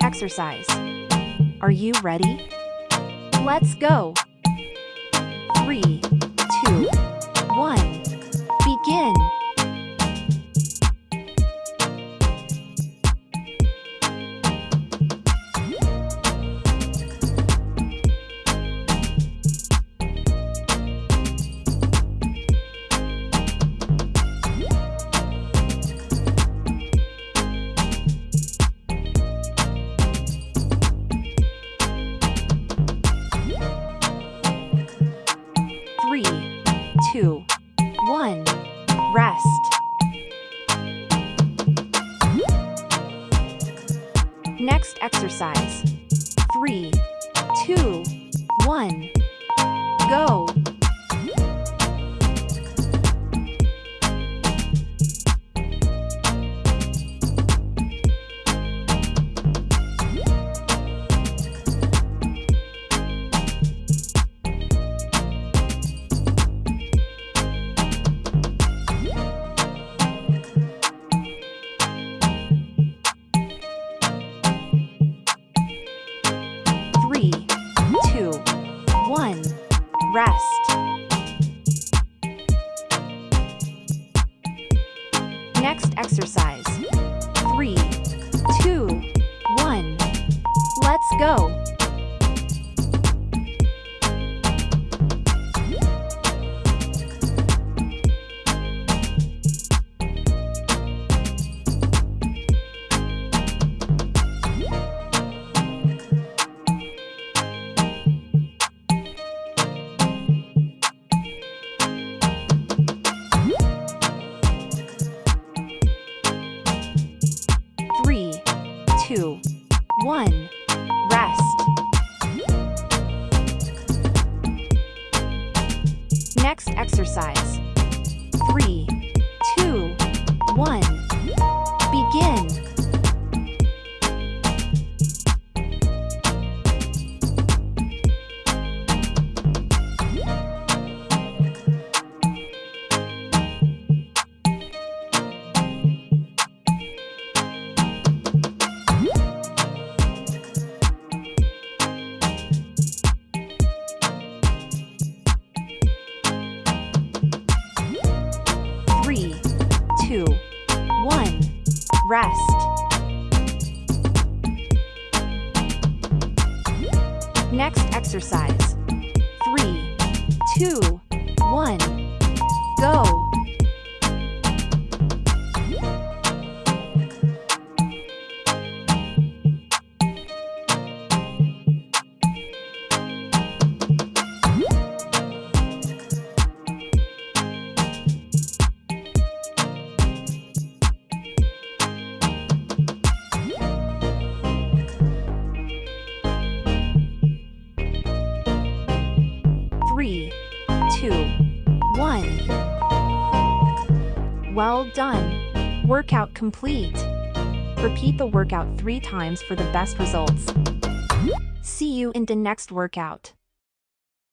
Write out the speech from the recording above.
exercise. Are you ready? Let's go. Three, two, one. Begin. Next exercise. Three, two, one. Go. Rest. Next exercise. 1. Rest. Next exercise. 3. Three, two, one. Rest. Next exercise. Three, two, one. Two, one. Well done. Workout complete. Repeat the workout three times for the best results. See you in the next workout.